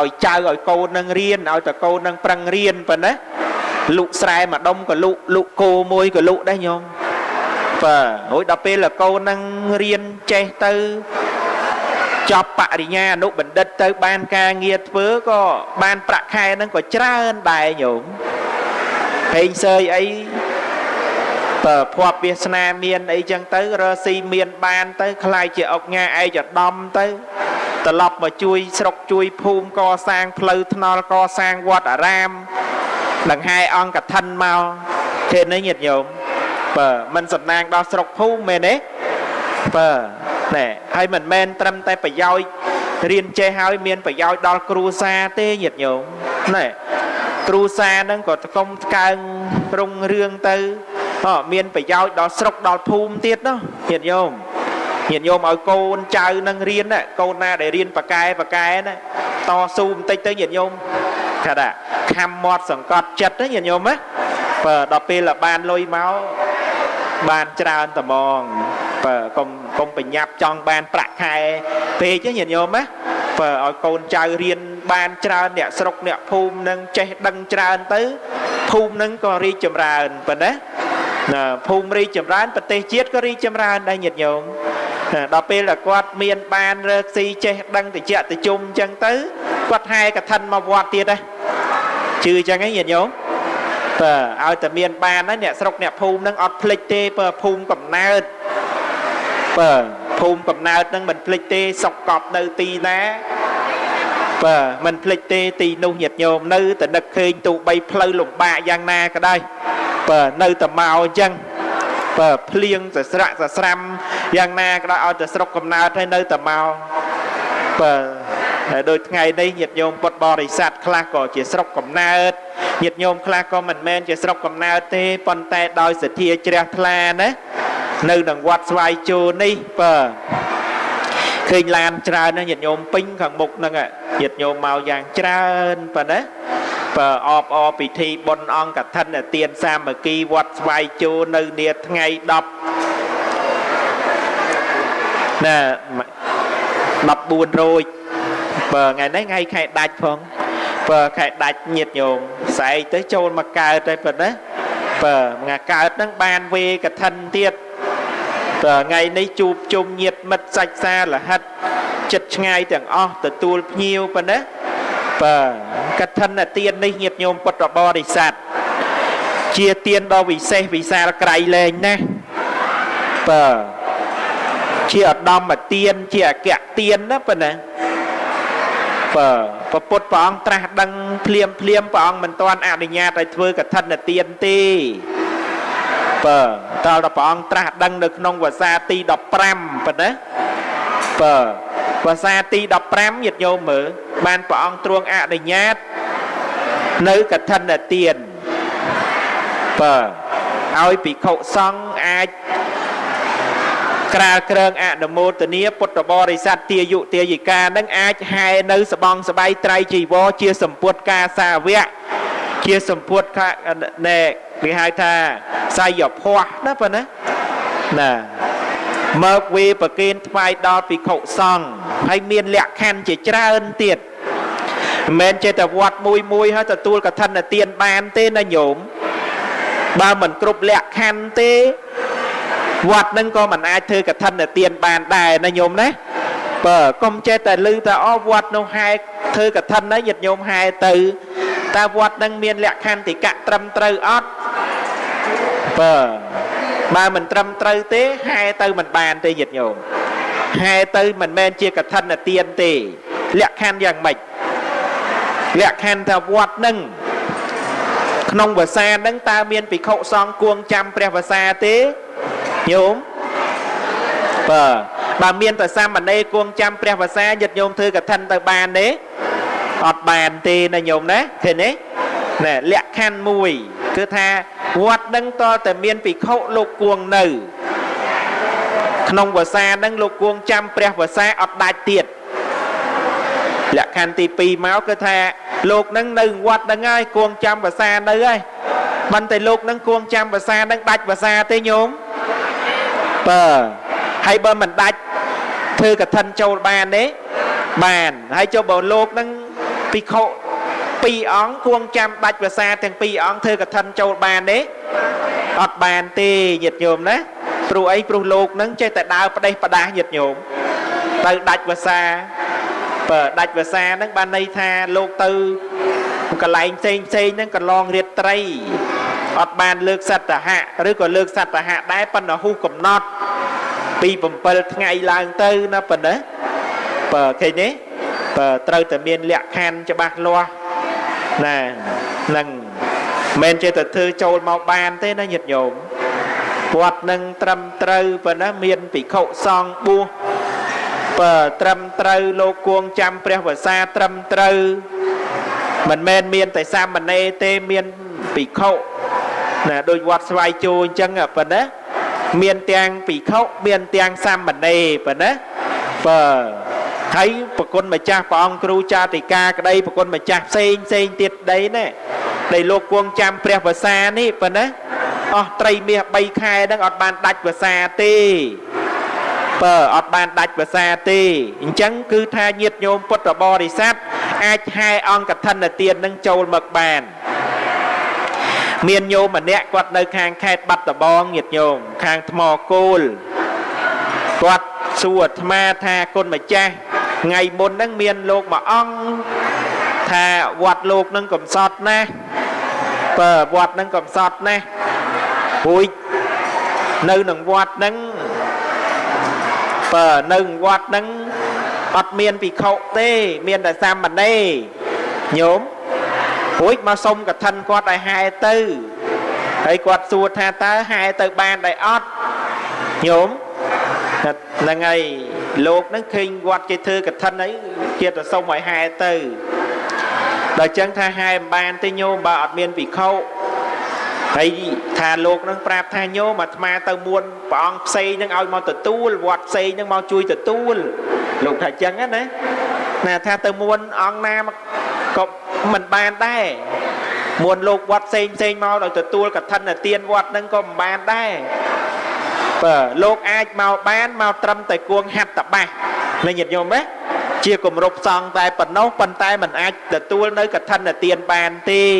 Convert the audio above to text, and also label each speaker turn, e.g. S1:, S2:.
S1: ឲ្យចៅឲ្យកូននឹងរៀនឲ្យតកូននឹងប្រឹងរៀនប៉ុណ្ណាលុកស្រែមួយដុំក៏លុកលុកគោមួយក៏លុកដែរញោមបាទរួចដល់ពេលកូននឹងរៀនចេះទៅចប់បរិញ្ញាអនុបណ្ឌិតទៅបានការងារធ្វើក៏បានប្រាក់ខែហ្នឹងក៏ច្រើនដែរញោមហេងសើយអីបើភ័ព្វវាសនាមានអីចឹងទៅរកស៊ីមានបានទៅខ្លាយជាអុកញ៉ាឯកឧត្តមទៅ ត្រឡប់មកជួយស្រុកជួយភូមិកសាងផ្លូវថ្នល់កសាងវត្តអារាមដង្ហែអង្គកឋិនមកទេនេះញាតិញោមបើមិនសំណាងដល់ស្រុកភូមិមែនទេបើណែហើយមិនមែនត្រឹមតែប្រយោជន៍រៀនចេះហើយមានប្រយោជន៍ដល់គ្រួសារទេញាតិញោមណែគ្រួសារហ្នឹងក៏តកុំកើងរុងរឿងទៅមានប្រយោជន៍ដល់ស្រុកដល់ភូមិទៀតនោះញាតិញោម ញាតិញោមឲ្យកូនចៅនឹងរៀនណាកូនណាដែលរៀនប៉កែប៉កែណាតស៊ូបន្តិចទៅញាតិញោមថាថាខំមាត់សង្កត់ចិត្តណាញាតិញោមណាបើដល់ពេលបានលុយមកបានច្រើនត្មងបើកុំកុំបញ្ញាប់ចង់បានប្រាក់ខែពេកញាតិញោមណាបើឲ្យកូនចៅរៀនបានច្រើនអ្នកស្រុកអ្នកភូមិនឹងចេះដឹងច្រើនទៅភូមិនឹងក៏រីកចម្រើនប៉ុណ្ណាណាភូមិរីកចម្រើនប្រទេសជាតិក៏រីកចម្រើនដែរញាតិញោម ដល់ពេលដែលគាត់មានបានរើកស៊ីចេះដឹងតិចតិជុំអញ្ចឹងទៅគាត់ហែកឋិនមកវត្តទៀតដែរជឿអញ្ចឹងហ៎ញាតិញោមបើឲ្យតែមានបានហើយអ្នកស្រុកអ្នកភូមិនឹងអត់ភ្លេចទេបើភូមិកំណើតបើភូមិកំណើតនឹងមិនភ្លេចទេសុកកប់នៅទីណាបើមិនភ្លេចទេទីនោះញាតិញោមនៅតែនឹកឃើញទូបីផ្លូវលំបាកយ៉ាងណាក៏ដោយបើនៅតែមកអញ្ចឹង បើភ្លៀងសស្រាក់សស្រាំយ៉ាងណាក៏ដោយឲ្យតែស្រុកកំណើតហើយនៅតែមកបើហើយដូចថ្ងៃនេះញាតិញោមពុទ្ធបរិស័ទខ្លះក៏ជាស្រុកកំណើតញាតិញោមខ្លះក៏មិនមែនជាស្រុកកំណើតទេប៉ុន្តែដោយសទ្ធាជ្រះថ្លាណានៅនឹងវត្តស្វាយជូននេះបើឃើញឡានច្រើនណាញាតិញោមពេញខាងមុខហ្នឹងញាតិញោមមកយ៉ាងច្រើនប៉ុណ្ណា បើអបអពិធីបុណ្យអង្គកឋិនទានសាមគ្គីវត្តស្វាយជូននៅនាថ្ងៃ10ណា14រោចបើថ្ងៃនេះថ្ងៃខែដាច់ផងបើខែដាច់ញាតញោមស្អែកទៅចូលមកកើតទៅប៉ុណ្ណាបើថ្ងៃកើតហ្នឹងបានវេកឋិនទៀតបើថ្ងៃនេះជួបជុំញាតមិត្តសាច់សារលហិតចិត្តឆ្ងាយទាំងអស់ទទួលភ្ញៀវប៉ុណ្ណាបើ កឋិនទាននេះញាតញោមពុទ្ធបរិស័ទជាទានដ៏វិសេសវិសាលក្រៃលែងណាស់បើជាឧត្តមទានជាអគ្គទានណាប៉ុណ្ណាបើពពុទ្ធព្រះអង្គត្រាស់ដឹងភ្លាមភ្លាមព្រះអង្គមិនទាន់អនុញ្ញាតឲ្យធ្វើកឋិនទានទេបើតដល់ព្រះអង្គត្រាស់ដឹងនៅក្នុងភាសាទី15ប៉ុណ្ណាបើភាសាទី15ញាតិញោមមើល បានព្រះអង្គទ្រង់អនុញ្ញាត នៅកឋិនទានបើឲ្យភិក្ខុសង្ឃអាចក្រាលក្រើងអនុមោទនាពុទ្ធបរិស័ទទាយុទាយិកានឹងអាចហែនៅសបងសបៃត្រៃជីវរជាសម្ពុតកាសាវៈជាសម្ពុតណែគេហៅថាសាយភ័សណាប៉ុណ្ណាណាមកវេប្រគេនថ្វាយដល់ភិក្ខុសង្ឃហើយមានលក្ខខណ្ឌជាច្រើនទៀត មិនមែនចេះតែវត្តមួយមួយហើយទទួលកឋិនទានបានទេណាញោមបើមិនគ្រប់លក្ខខណ្ឌទេវត្តនឹងក៏មិនអាចធ្វើកឋិនទានបានដែរណាញោមណាបើកុំចេះតែឮតែអវត្តនោះហែធ្វើកឋិនណាញាតិញោមហែទៅតើវត្តនឹងមានលក្ខខណ្ឌតិកៈត្រឹមត្រូវអត់បើបើមិនត្រឹមត្រូវទេហែទៅមិនបានទេញាតិញោមហែទៅមិនមែនជាកឋិនទានទេលក្ខខណ្ឌយ៉ាងម៉េច លក្ខខណ្ឌថាវត្តនឹងក្នុងភាសានឹងតើមានភិក្ខុសង្ឃគួងចាំព្រះភាសាទេញោមបើបើមានប្រសាមណេរគួងចាំព្រះភាសាយិត្តញោមធ្វើកឋិនទៅបានទេអត់បានទេណាញោមណាឃើញទេណែលក្ខខណ្ឌមួយគឺថាវត្តនឹងតតែមានភិក្ខុលោកគួងនៅក្នុងភាសានឹងលោកគួងចាំព្រះភាសាអត់ដាច់ទៀត លក្ខខណ្ឌទី2មកគឺថាលោកនឹងនៅវត្តនឹងហើយគួងចាំភាសានៅហើយមិនតែលោកនឹងគួងចាំភាសានឹងដាច់ភាសាទេញោមបើហើយបើមិនដាច់ធ្វើកឋិនចូលបានទេបានហើយចុះបើលោកនឹងភិក្ខុពីរអង្គគួងចាំដាច់ភាសាទាំងពីរអង្គធ្វើកឋិនចូលបានទេអត់បានទេញាតិញោមណាព្រោះអីព្រោះលោកនឹងចេះតែដើរផ្ដេសផ្ដាស់ញាតិញោមទៅដាច់ភាសា បើដាច់ភាសាហ្នឹងបានន័យថាលោកទៅកន្លែងផ្សេងផ្សេងហ្នឹងកន្លងរាត្រីអត់បានលើកសត្វហៈឬក៏លើកសត្វហៈដែរប៉ុន្តែហ៊ូកំណត់ពី7ថ្ងៃឡើងទៅណាប៉ុណ្ណាបើឃើញទេបើត្រូវតែមានលក្ខខណ្ឌច្បាស់លាស់ណានឹងមិនចេះតែធ្វើចូលមកបានទេណាញាតិញោមវត្តនឹងត្រឹមត្រូវប៉ុណ្ណាមានភិក្ខុសង្ឃបួស បើត្រឹមត្រូវលោកគួងចាំព្រះវសាត្រឹមត្រូវមិនមែនមានតែសាមណេរទេមានភិក្ខុណាដូចវត្តស្វាយជោអញ្ចឹងប៉ុណ្ណាមានទាំងភិក្ខុមានទាំងសាមណេរប៉ុណ្ណាបើហើយប្រគុណម្ចាស់ព្រះអង្គគ្រូចាតិកាក្តីប្រគុណម្ចាស់ផ្សេងផ្សេងទៀតដីណាដែលលោកគួងចាំព្រះវសានេះប៉ុណ្ណាអស់ត្រីមាស3ខែហ្នឹងអត់បានដាច់វសាទេ បើអត់បានដាច់ភាសាទេអញ្ចឹងគឺថាញាតញោមពុទ្ធបរិស័ទអាចហែអង្គកឋិនទាននឹងចូលមកបានមានញោមម្នាក់គាត់នៅខាងខេត្តបាត់ដំបងញាតញោមខាងថ្មគោលគាត់សួរអាត្មាថាគុណម្ចាស់ថ្ងៃមុនហ្នឹងមានលោកមួយអង្គថាវត្តលោកនឹងកំសត់ណាស់បើវត្តនឹងកំសត់ណាស់ពួយនៅនឹងវត្តហ្នឹង បើនៅវត្តហ្នឹងអត់មានភិក្ខុទេមានតែសាមណេរញោមរួចមកសុំកឋិនគាត់ឲ្យហែទៅហើយគាត់សួរថាតើហែទៅបានដែរអត់ញោមហ្នឹងហើយលោកហ្នឹងឃើញវត្តគេធ្វើកឋិនអីគេទៅសុំឲ្យហែទៅដល់ចឹងថាហែមិនបានទេញោមបើអត់មានភិក្ខុ ហើយថាលោកនឹងប្រាប់ថាញោមអាត្មាទៅមួនព្រះអង្គផ្សេងនឹងឲ្យមកទទួលវត្តផ្សេងនឹងមកជួយទទួលលោកថាចឹងណាណាថាទៅមួនអង្គណាក៏មិនបានដែរមួនលោកវត្តផ្សេងផ្សេងមកដល់ទទួលកឋិនទានវត្តនឹងក៏មិនបានដែរបើលោកអាចមកបានមកត្រឹមតែគួងហាត់តបាសលេញាតិញោមណាជាគម្រប់សង្ឃតែប៉ុណ្ណោះប៉ុន្តែมันអាចទទួលនៅកឋិនទានបានទេ